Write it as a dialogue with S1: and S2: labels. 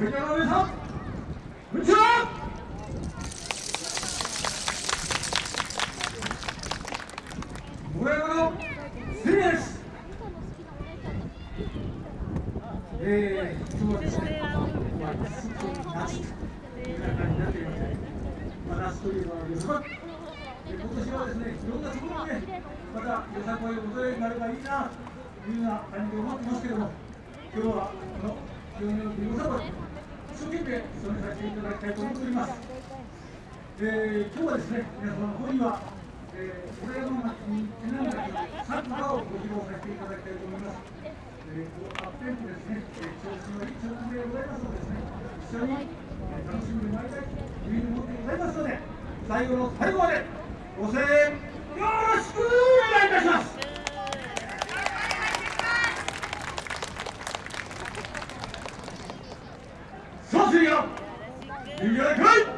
S1: えー、今日はですね、まあ、夏という感じになっていますね。まあ、夏というのは予測。今年はですね、いろんなところで、また予測を戻れになればいいなというような感じで思ってますけども、今日はこの清めの国予測、一生懸命務めさせていただきたいと思っております。えー、今日はですね、皆様の方には、えー、これの町にちなんだサッカーをご披露させていただきたいと思います。えー、アップテンポですね、えー、調子のいい調子でございますのでですね、一緒に、え、楽しんでまいりたいというふうに思ってございますので、最後の最後までご声援よろしくお願いいたします。さあ、それでは、い